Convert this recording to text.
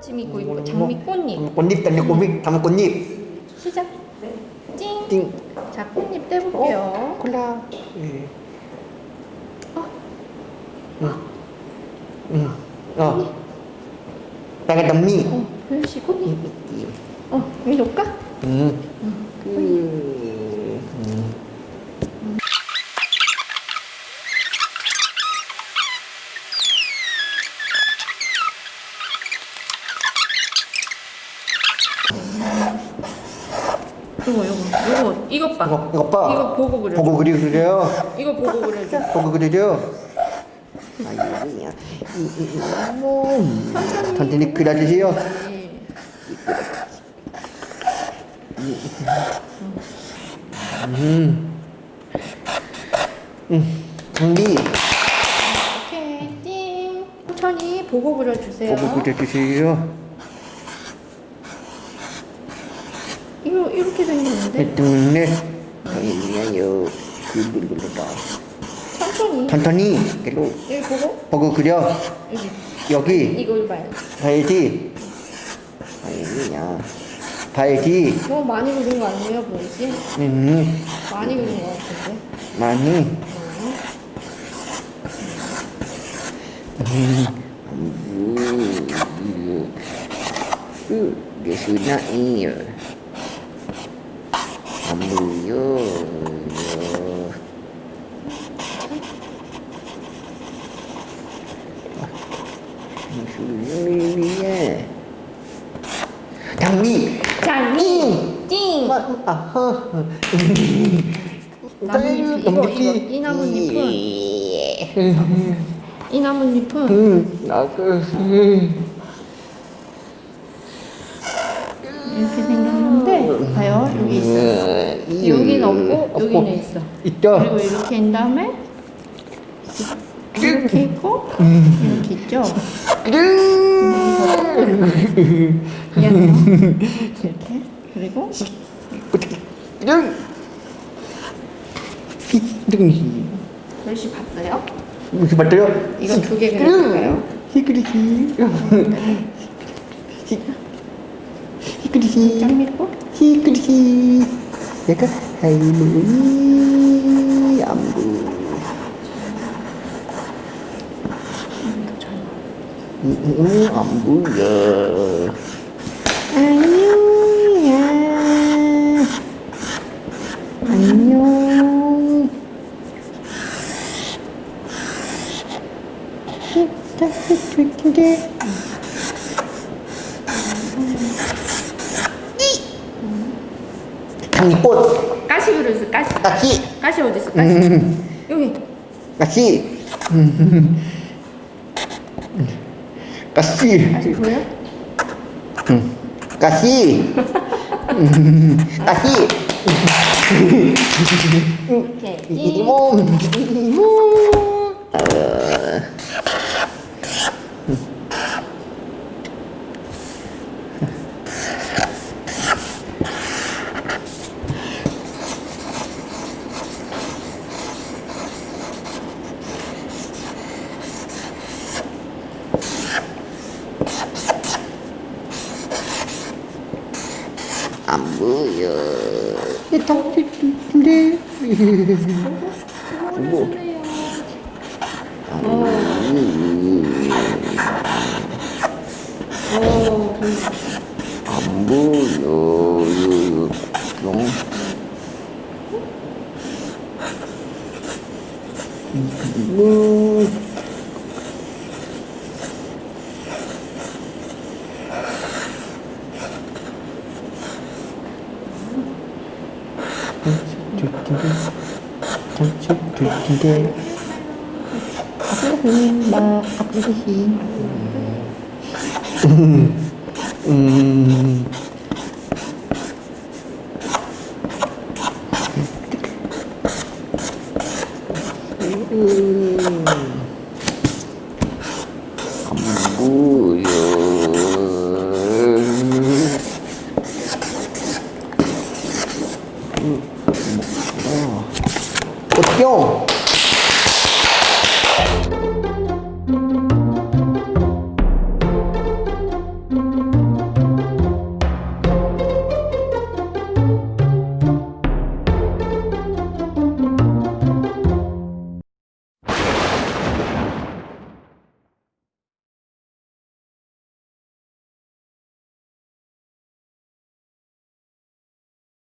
지금 있고 있고 장미 꽃잎 꽃잎 달려 꽃잎 담은 꽃잎 시작 찡! 띵자 꽃잎 떼볼게요 콜라 예. 어. 응. 어. 빨간 담미. 어, 도현씨 꽃잎 어 여기 놓을까? 응. 그. 요거 요거 요거 이것 봐 이거 이거 봐. 이거 보고 그려줘 보고 그리 그려. 이거 보고 그려줘 보고 그려줘. 아이고야. 뭐. 천천히 그려주세요. 네. 음. 음. 장미. 오케이 띵 천천히 보고 그려주세요 보고 그려주세요. 이거 이렇게 생겼는데 둘, 아이고야요. 굴굴굴다. 천천히 천천히 그리고 여기 보고 보고 그려. 여기 여기 이걸 봐요 봐야지. 아이고야. 봐야지. 너무 많이 그린 거 아니에요 보이지? 음. 많이 그린 거 같은데 많이. 어. 예수나이요. 아무요. 예 수님이야. 장미. 장미 띵 아하. 나뭇잎 이거 이거 이 나뭇잎은 이 나뭇잎은 응, 나그. 이렇게 봐요 여기 있어 여기는 없고 여기는 있어 있죠. 그리고 이렇게 한 다음에 이렇게 있고 이렇게 있죠 이렇게 그리고 글씨 봤어요? 무슨 맞대요? 이거 두개 그려볼까요? 히그리히. 짱미꽃? 히그리히. 내가 할머니 안부. 음, 안 보여. 안녕야. 안녕. 따뜻한데. 장미 꽃, 가시 그려주세요 가시 까치, 가시 어디 있어 가시 여기 까치, 까치, 가시 보여? 까치, 까치. 이렇게 띵 이모, 이모. 안 보여. 네. 뭐? 안 보여. 영. 뭐? 근데 아프지 마 아프지 음. 안 꽃뿅